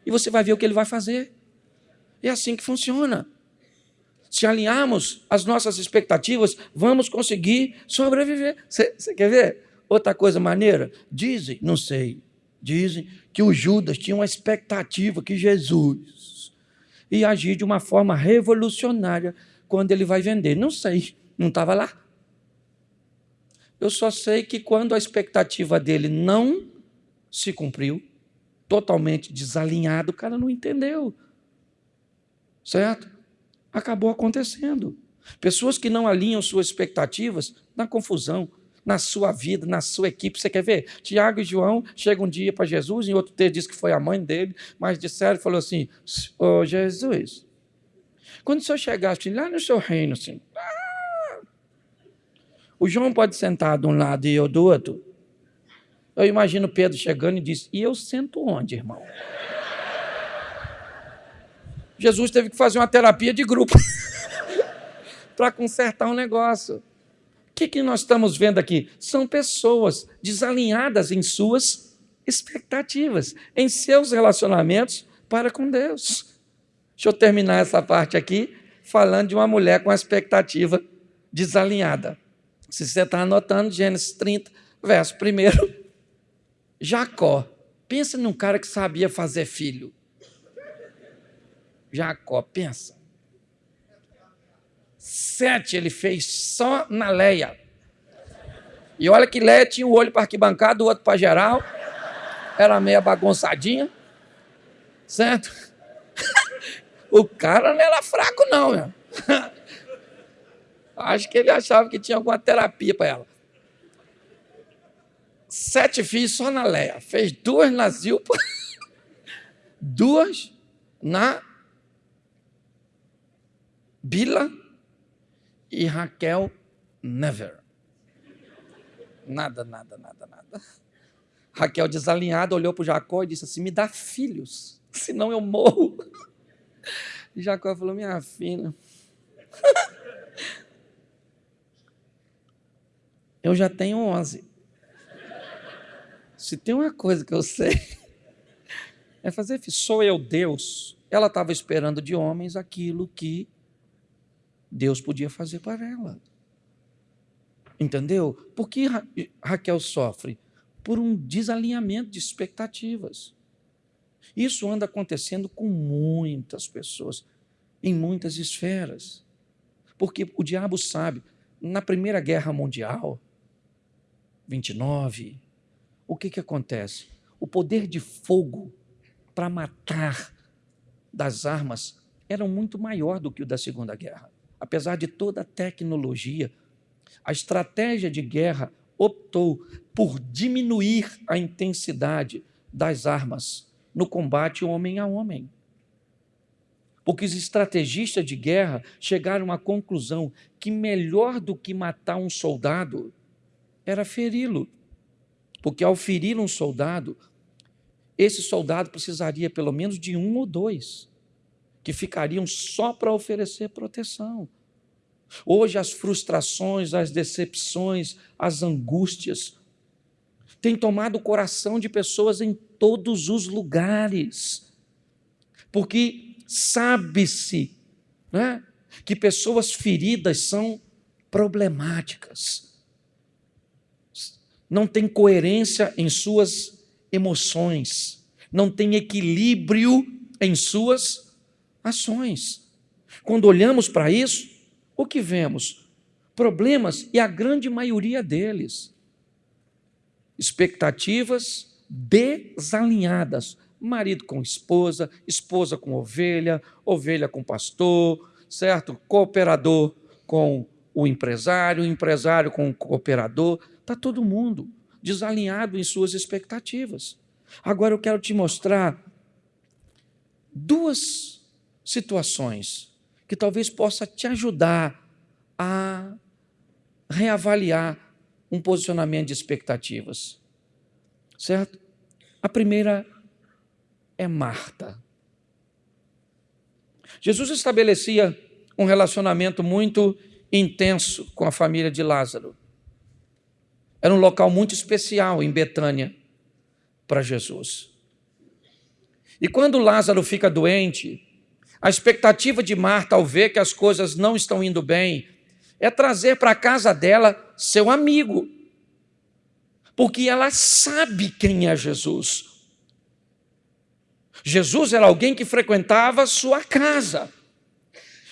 E você vai ver o que ele vai fazer. É assim que funciona. Se alinharmos as nossas expectativas, vamos conseguir sobreviver. Você quer ver? Outra coisa maneira? Dizem, não sei, dizem que o Judas tinha uma expectativa que Jesus ia agir de uma forma revolucionária quando ele vai vender. Não sei, não estava lá. Eu só sei que quando a expectativa dele não se cumpriu, totalmente desalinhado, o cara não entendeu. Certo? acabou acontecendo. Pessoas que não alinham suas expectativas na confusão, na sua vida, na sua equipe. Você quer ver? Tiago e João chegam um dia para Jesus, em outro texto diz que foi a mãe dele, mas disseram falou assim: Ô oh, Jesus, quando o senhor chegasse lá no seu reino, assim, o João pode sentar de um lado e eu do outro. Eu imagino Pedro chegando e disse: E eu sento onde, irmão? Jesus teve que fazer uma terapia de grupo para consertar um negócio. O que, que nós estamos vendo aqui? São pessoas desalinhadas em suas expectativas, em seus relacionamentos para com Deus. Deixa eu terminar essa parte aqui falando de uma mulher com a expectativa desalinhada. Se você está anotando, Gênesis 30, verso 1. Jacó. Pensa num cara que sabia fazer filho. Jacó, pensa. Sete ele fez só na Leia. E olha que Leia tinha um olho para arquibancada, o outro para geral. Era meia bagunçadinha. Certo? o cara não era fraco, não. Meu. Acho que ele achava que tinha alguma terapia para ela. Sete filhos só na Leia. Fez duas na Zilpa, duas na Bila e Raquel, never. Nada, nada, nada, nada. Raquel, desalinhada, olhou para Jacó e disse assim: Me dá filhos, senão eu morro. E Jacó falou: Minha filha, eu já tenho onze. Se tem uma coisa que eu sei, é fazer filho. Sou eu Deus. Ela estava esperando de homens aquilo que Deus podia fazer para ela. Entendeu? Por que Ra Raquel sofre? Por um desalinhamento de expectativas. Isso anda acontecendo com muitas pessoas, em muitas esferas. Porque o diabo sabe, na Primeira Guerra Mundial, 29, o que, que acontece? O poder de fogo para matar das armas era muito maior do que o da Segunda Guerra. Apesar de toda a tecnologia, a estratégia de guerra optou por diminuir a intensidade das armas no combate homem a homem. Porque os estrategistas de guerra chegaram à conclusão que melhor do que matar um soldado era feri-lo. Porque ao ferir um soldado, esse soldado precisaria pelo menos de um ou dois, que ficariam só para oferecer proteção. Hoje, as frustrações, as decepções, as angústias têm tomado o coração de pessoas em todos os lugares, porque sabe-se né, que pessoas feridas são problemáticas, não têm coerência em suas emoções, não têm equilíbrio em suas ações. Quando olhamos para isso, o que vemos? Problemas, e a grande maioria deles. Expectativas desalinhadas. Marido com esposa, esposa com ovelha, ovelha com pastor, certo? Cooperador com o empresário, empresário com o cooperador. Está todo mundo desalinhado em suas expectativas. Agora eu quero te mostrar duas situações que talvez possa te ajudar a reavaliar um posicionamento de expectativas. Certo? A primeira é Marta. Jesus estabelecia um relacionamento muito intenso com a família de Lázaro. Era um local muito especial em Betânia para Jesus. E quando Lázaro fica doente, a expectativa de Marta ao ver que as coisas não estão indo bem é trazer para a casa dela seu amigo, porque ela sabe quem é Jesus. Jesus era alguém que frequentava sua casa.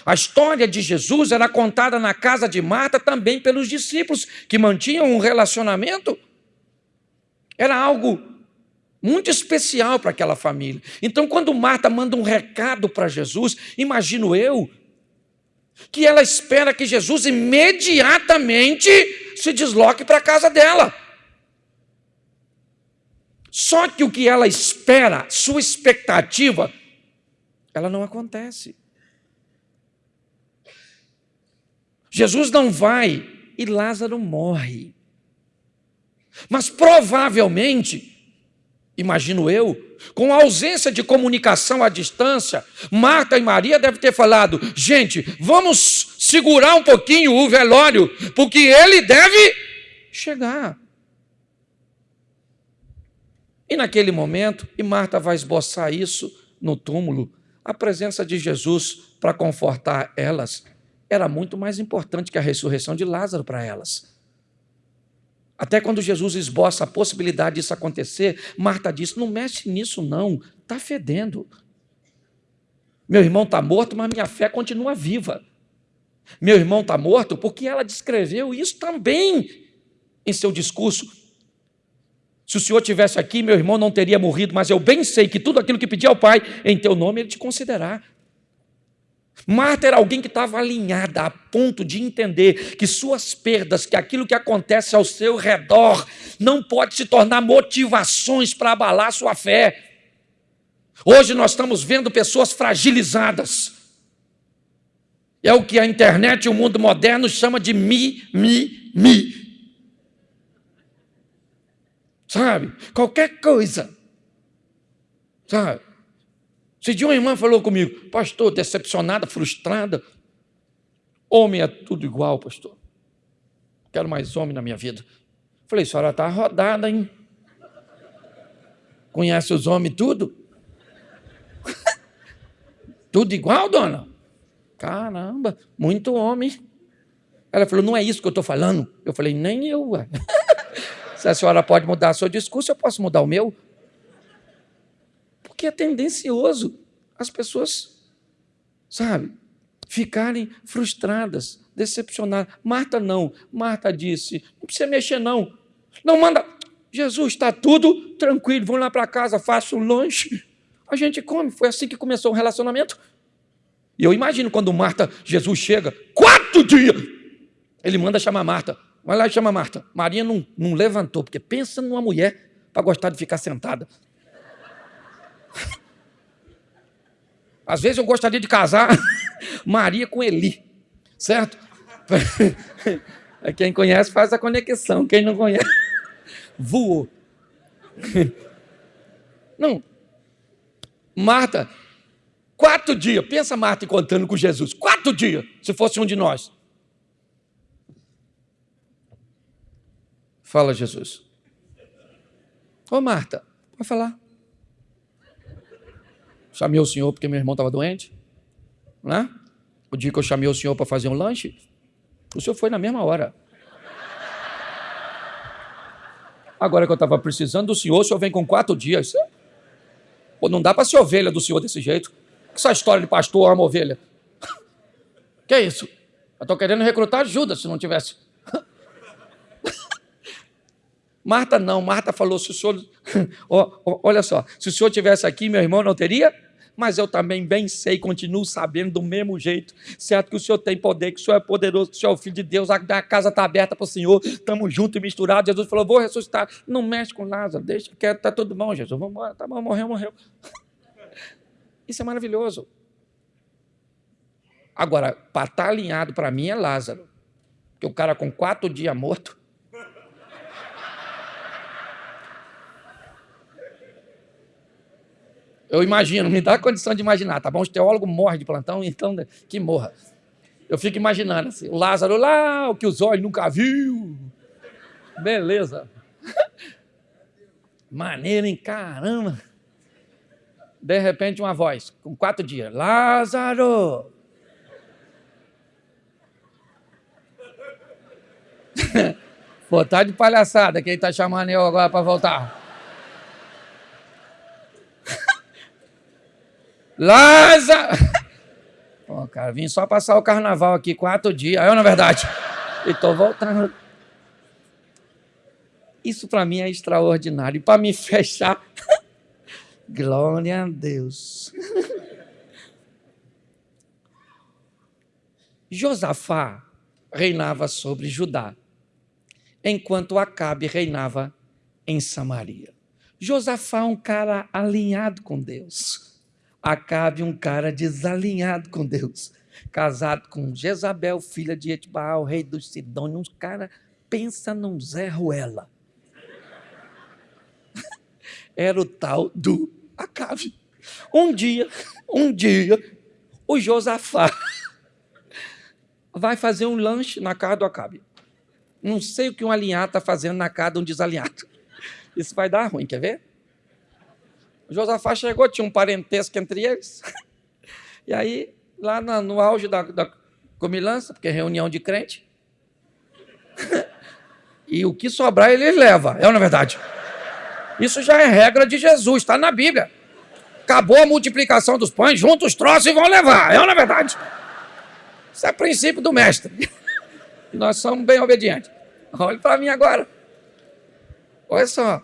A história de Jesus era contada na casa de Marta também pelos discípulos, que mantinham um relacionamento. Era algo muito especial para aquela família. Então, quando Marta manda um recado para Jesus, imagino eu que ela espera que Jesus imediatamente se desloque para a casa dela. Só que o que ela espera, sua expectativa, ela não acontece. Jesus não vai e Lázaro morre. Mas provavelmente imagino eu, com a ausência de comunicação à distância, Marta e Maria devem ter falado: gente, vamos segurar um pouquinho o velório, porque ele deve chegar. E naquele momento, e Marta vai esboçar isso no túmulo, a presença de Jesus para confortar elas era muito mais importante que a ressurreição de Lázaro para elas. Até quando Jesus esboça a possibilidade disso acontecer, Marta diz: Não mexe nisso, não, está fedendo. Meu irmão está morto, mas minha fé continua viva. Meu irmão está morto porque ela descreveu isso também em seu discurso. Se o Senhor tivesse aqui, meu irmão não teria morrido, mas eu bem sei que tudo aquilo que pedi ao Pai, em teu nome, ele te considerar. Marta era alguém que estava alinhada a ponto de entender que suas perdas, que aquilo que acontece ao seu redor, não pode se tornar motivações para abalar sua fé. Hoje nós estamos vendo pessoas fragilizadas. É o que a internet e o mundo moderno chama de mi, mi, mi. Sabe? Qualquer coisa. Sabe? Se de uma irmã falou comigo, pastor, decepcionada, frustrada, homem é tudo igual, pastor. Quero mais homem na minha vida. Falei, a senhora está rodada, hein? Conhece os homens tudo? tudo igual, dona? Caramba, muito homem. Ela falou, não é isso que eu estou falando. Eu falei, nem eu. Se a senhora pode mudar seu discurso, eu posso mudar o meu é tendencioso as pessoas, sabe, ficarem frustradas, decepcionadas. Marta não. Marta disse: não precisa mexer, não. Não manda. Jesus, está tudo tranquilo, vamos lá para casa, faço um lanche. A gente come. Foi assim que começou o relacionamento. E eu imagino quando Marta, Jesus chega, quatro dias, ele manda chamar Marta. Vai lá e chama Marta. Maria não, não levantou, porque pensa numa mulher para gostar de ficar sentada. Às vezes eu gostaria de casar Maria com Eli, certo? Quem conhece faz a conexão, quem não conhece, voou. Não. Marta, quatro dias, pensa Marta encontrando com Jesus, quatro dias, se fosse um de nós. Fala, Jesus. Ô Marta, pode falar. Chamei o senhor porque meu irmão estava doente. Né? O dia que eu chamei o senhor para fazer um lanche, o senhor foi na mesma hora. Agora que eu estava precisando do senhor, o senhor vem com quatro dias. Pô, não dá para ser ovelha do senhor desse jeito. Essa história de pastor ama ovelha. Que é isso? Eu estou querendo recrutar Judas se não tivesse. Marta não, Marta falou: se o senhor. olha só, se o senhor tivesse aqui, meu irmão não teria mas eu também bem sei, continuo sabendo do mesmo jeito, certo que o Senhor tem poder, que o Senhor é poderoso, que o Senhor é o Filho de Deus, a, casa está aberta para o Senhor, estamos juntos e misturados. Jesus falou: vou ressuscitar. Não mexe com Lázaro, deixa que está tudo bom, Jesus. Vamos embora, tá bom, morreu, morreu. Isso é maravilhoso. Agora, para estar tá alinhado para mim é Lázaro, que o cara com quatro dias morto Eu imagino, me dá a condição de imaginar, tá bom? Os teólogos morrem de plantão, então que morra. Eu fico imaginando assim, o Lázaro lá, o que os olhos nunca viu. Beleza. Maneiro, hein? Caramba. De repente, uma voz, com quatro dias: Lázaro! Pô, tá de palhaçada quem tá chamando eu agora para voltar. Lázaro! Pô, cara, vim só passar o carnaval aqui quatro dias. Eu, na verdade, e tô voltando. Isso para mim é extraordinário. E para me fechar, glória a Deus. Josafá reinava sobre Judá, enquanto Acabe reinava em Samaria. Josafá é um cara alinhado com Deus. Acabe um cara desalinhado com Deus, casado com Jezabel, filha de Etbaal, rei dos Sidônios, um cara pensa num Zé Ruela. Era o tal do Acabe. Um dia, um dia, o Josafá vai fazer um lanche na casa do Acabe. Não sei o que um alinhado está fazendo na casa de um desalinhado. Isso vai dar ruim, quer ver? Josafá chegou, tinha um parentesco entre eles. E aí, lá no, auge da, da comilança, porque é reunião de crente, e o que sobrar eles levam, é ou não é verdade? Isso já é regra de Jesus, está na Bíblia. Acabou a multiplicação dos pães, juntos os troços e vão levar, é ou não é verdade? Isso é princípio do mestre. E nós somos bem obedientes. Olhe para mim agora. Olha só.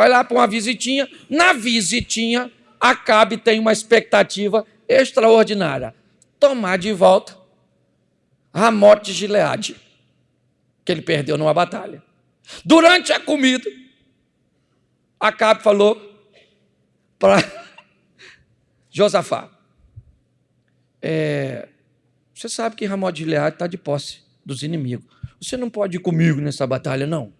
Vai lá para uma visitinha. Na visitinha, Acabe tem uma expectativa extraordinária. Tomar de volta Ramote de Gileade, que ele perdeu numa batalha. Durante a comida, Acabe falou para Josafá, é, você sabe que Ramote de Gileade está de posse dos inimigos. Você não pode ir comigo nessa batalha, não.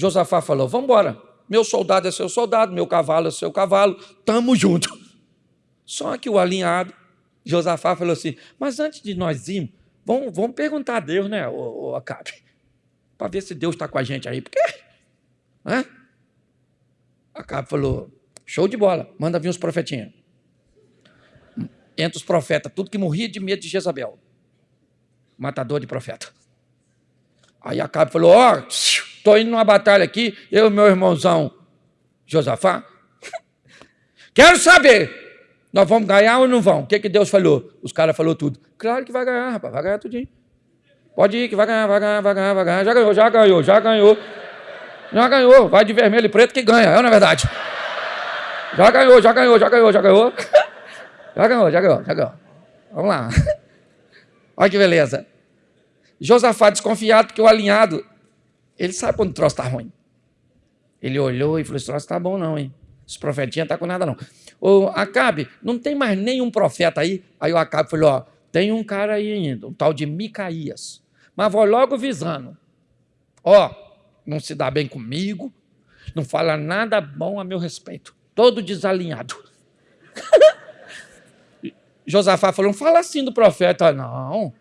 Josafá falou: Vamos embora. Meu soldado é seu soldado, meu cavalo é seu cavalo, tamo junto. Só que o alinhado, Josafá falou assim: Mas antes de nós irmos, vamos, vamos perguntar a Deus, né, o, Acabe, para ver se Deus está com a gente aí. Porque, né? Acabe falou: Show de bola, manda vir os profetinhos. Entre os profetas, tudo que morria de medo de Jezabel. Matador de profeta. Aí Acabe falou: Ó. Oh, Estou indo numa batalha aqui, eu e meu irmãozão Josafá. Quero saber, nós vamos ganhar ou não vamos? O que, que Deus falou? Os caras falaram tudo. Claro que vai ganhar, rapaz, vai ganhar tudinho. Pode ir, que vai ganhar, vai ganhar, vai ganhar, vai ganhar. Já ganhou, já ganhou, já ganhou. Já ganhou. Vai de vermelho e preto que ganha, é na é verdade. Já ganhou, já ganhou, já ganhou, já ganhou. Já ganhou, já ganhou, já ganhou. Vamos lá. Olha que beleza. Josafá desconfiado porque o alinhado, ele sabe quando o troço está ruim. Ele olhou e falou: Esse troço está bom, não, hein? Esse profetinha está com nada, não. O Acabe, não tem mais nenhum profeta aí? Aí o Acabe falou: Ó, tem um cara aí ainda, um tal de Micaías. Mas vou logo visando. Ó, não se dá bem comigo, não fala nada bom a meu respeito. Todo desalinhado. Josafá falou: não fala assim do profeta, não.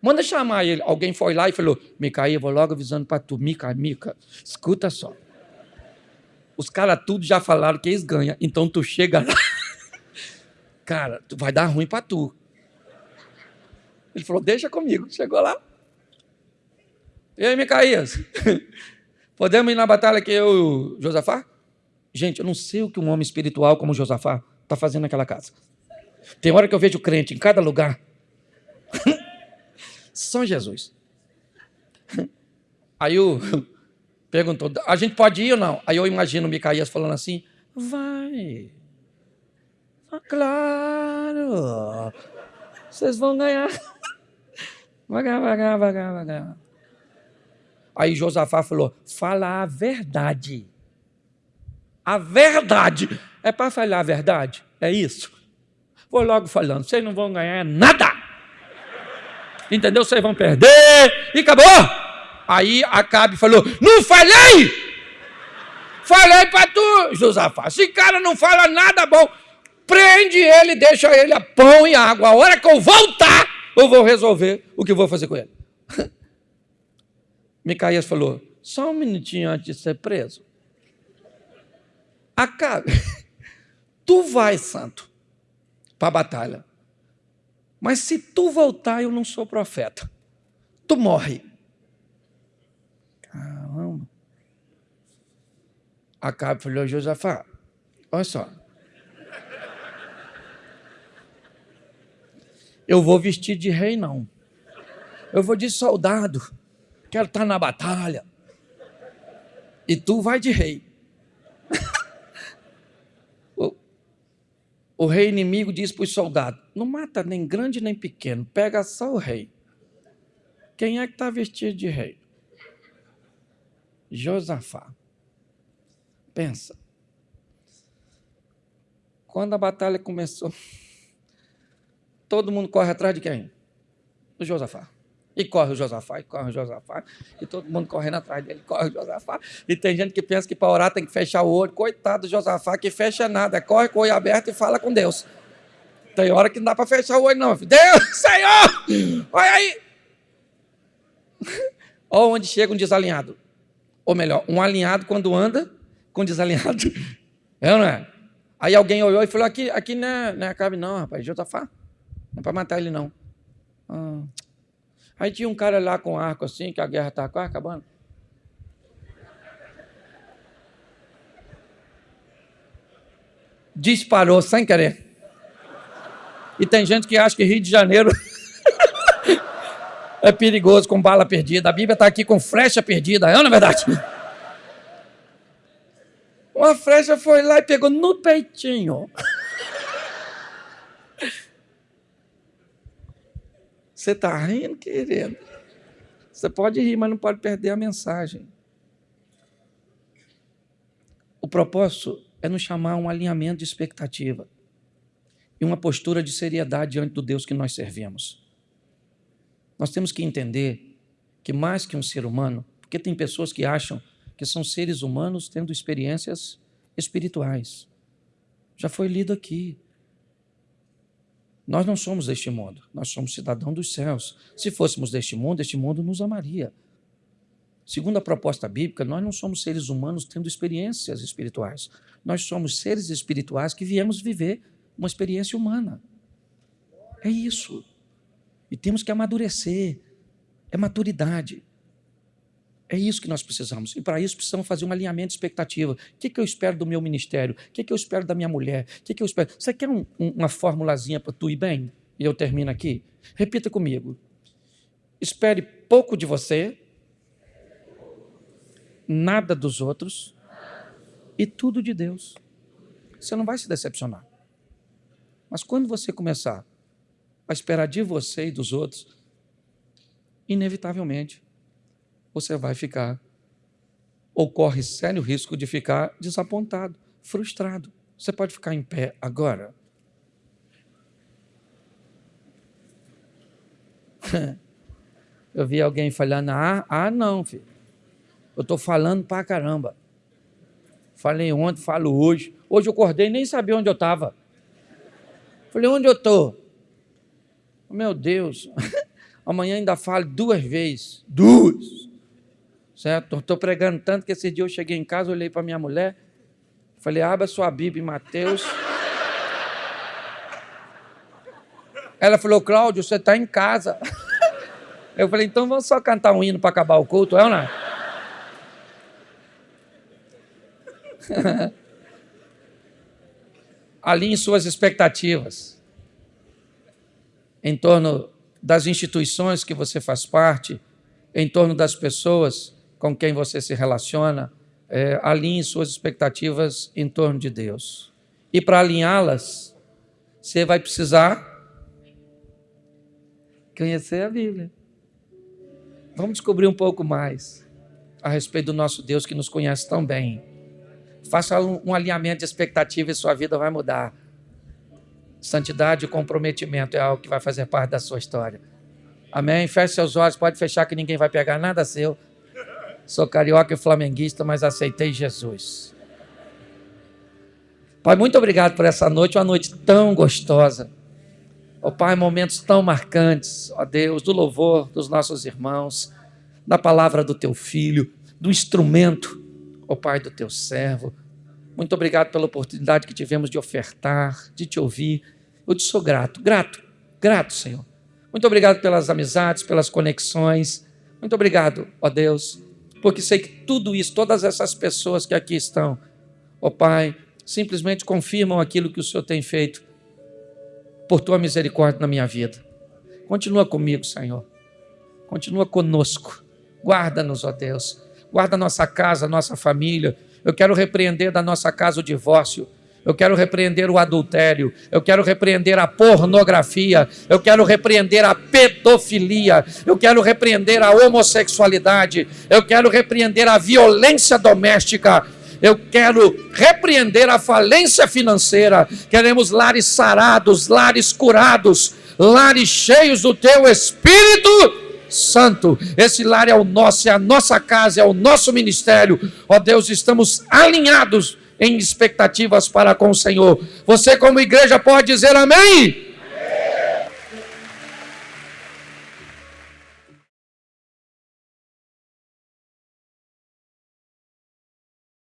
Manda chamar ele. Alguém foi lá e falou: Micaías, vou logo avisando para tu. Mica, Mica, escuta só. Os caras tudo já falaram que eles ganham. Então tu chega lá. Cara, tu vai dar ruim para tu. Ele falou: Deixa comigo. Chegou lá. E aí, Micaías? Podemos ir na batalha que eu o Josafá? Gente, eu não sei o que um homem espiritual como Josafá está fazendo naquela casa. Tem hora que eu vejo crente em cada lugar. Só Jesus. Aí o perguntou: a gente pode ir ou não? Aí eu imagino o Micaías falando assim: vai. Claro. Vocês vão ganhar. Vai ganhar, vai ganhar, vai ganhar, vai ganhar. Aí Josafá falou: fala a verdade. A verdade. É para falar a verdade? É isso? Vou logo falando: vocês não vão ganhar nada. Entendeu? Vocês vão perder. E acabou. Aí Acabe falou: Não falei! Falei para tu, Josafá. Esse cara não fala nada bom. Prende ele, deixa ele a pão e água. A hora que eu voltar, eu vou resolver o que vou fazer com ele. Micaías falou: só um minutinho antes de ser preso. Acabe. Tu vai, santo, para a batalha. Mas se tu voltar, eu não sou profeta. Tu morre. Caramba. Acabe falou, Josafá, olha só. Eu vou vestir de rei, não. Eu vou de soldado. Quero estar na batalha. E tu vai de rei. o, o rei inimigo diz para os soldados: não mata nem grande nem pequeno, pega só o rei. Quem é que está vestido de rei? Josafá. Pensa. Quando a batalha começou, todo mundo corre atrás de quem? Do Josafá. E corre o Josafá, e corre o Josafá, e todo mundo correndo atrás dele, corre o Josafá. E tem gente que pensa que para orar tem que fechar o olho. Coitado do Josafá, que fecha nada, corre com o olho aberto e fala com Deus. Tem hora que não dá para fechar o olho, não. Deus, Senhor, olha aí. Olha onde chega um desalinhado. Ou melhor, um alinhado quando anda com desalinhado. É ou não é? Aí alguém olhou e falou: aqui, aqui não é, não é Acabe, não, rapaz, Josafá. Não é para matar ele, não. Ah. Aí tinha um cara lá com arco assim, que a guerra estava quase acabando. Disparou sem querer. E tem gente que acha que Rio de Janeiro é perigoso com bala perdida. A Bíblia está aqui com flecha perdida, é não é verdade? Uma flecha foi lá e pegou no peitinho. Você está rindo, querendo? Você pode rir, mas não pode perder a mensagem. O propósito é nos chamar a um alinhamento de expectativa e uma postura de seriedade diante do Deus que nós servimos. Nós temos que entender que mais que um ser humano, porque tem pessoas que acham que são seres humanos tendo experiências espirituais. Já foi lido aqui. Nós não somos deste mundo, nós somos cidadãos dos céus. Se fôssemos deste mundo, este mundo nos amaria. Segundo a proposta bíblica, nós não somos seres humanos tendo experiências espirituais. Nós somos seres espirituais que viemos viver uma experiência humana. É isso. E temos que amadurecer. É maturidade. É isso que nós precisamos. E para isso precisamos fazer um alinhamento de expectativa. O que, que eu espero do meu ministério? O que, que eu espero da minha mulher? O que, que eu espero? Você quer um, um, uma formulazinha para tu ir bem? E eu termino aqui? Repita comigo. Espere pouco de você, nada dos outros e tudo de Deus. Você não vai se decepcionar. Mas quando você começar a esperar de você e dos outros, inevitavelmente você vai ficar ou corre sério risco de ficar desapontado, frustrado. Você pode ficar em pé agora. Eu vi alguém falando, ah, ah não, filho. Eu estou falando pra caramba. Falei ontem, falo hoje. Hoje eu acordei nem sabia onde eu estava. Falei, onde eu estou? Meu Deus. Amanhã ainda falo duas vezes. Duas. Certo? Estou pregando tanto que esse dia eu cheguei em casa, olhei para minha mulher, falei, abra sua Bíblia em Mateus. Ela falou, Cláudio, você está em casa. Eu falei, então vamos só cantar um hino para acabar o culto, é ou não? Alinhe suas expectativas em torno das instituições que você faz parte, em torno das pessoas com quem você se relaciona, é, alinhe suas expectativas em torno de Deus. E para alinhá-las, você vai precisar conhecer a Bíblia. Vamos descobrir um pouco mais a respeito do nosso Deus que nos conhece tão bem. Faça um, alinhamento de expectativa e sua vida vai mudar. Santidade e comprometimento é algo que vai fazer parte da sua história. Amém? Feche seus olhos, pode fechar que ninguém vai pegar nada seu. Sou carioca e flamenguista, mas aceitei Jesus. Pai, muito obrigado por essa noite, uma noite tão gostosa. Ó oh, Pai, momentos tão marcantes, ó oh, Deus, do louvor dos nossos irmãos, da palavra do teu filho, do instrumento, ó oh, Pai, do teu servo. Muito obrigado pela oportunidade que tivemos de ofertar, de te ouvir. Eu te sou grato, grato, grato, Senhor. Muito obrigado pelas amizades, pelas conexões. Muito obrigado, ó Deus, porque sei que tudo isso, todas essas pessoas que aqui estão, ó Pai, simplesmente confirmam aquilo que o Senhor tem feito por tua misericórdia na minha vida. Continua comigo, Senhor. Continua conosco. Guarda-nos, ó Deus. Guarda nossa casa, nossa família. Eu quero repreender da nossa casa o divórcio. Eu quero repreender o adultério, eu quero repreender a pornografia, eu quero repreender a pedofilia, eu quero repreender a homossexualidade, eu quero repreender a violência doméstica, eu quero repreender a falência financeira. Queremos lares sarados, lares curados, lares cheios do teu Espírito Santo. Esse lar é o nosso, é a nossa casa, é o nosso ministério. Ó Deus, estamos alinhados em expectativas para com o Senhor. Você, como igreja, pode dizer amém?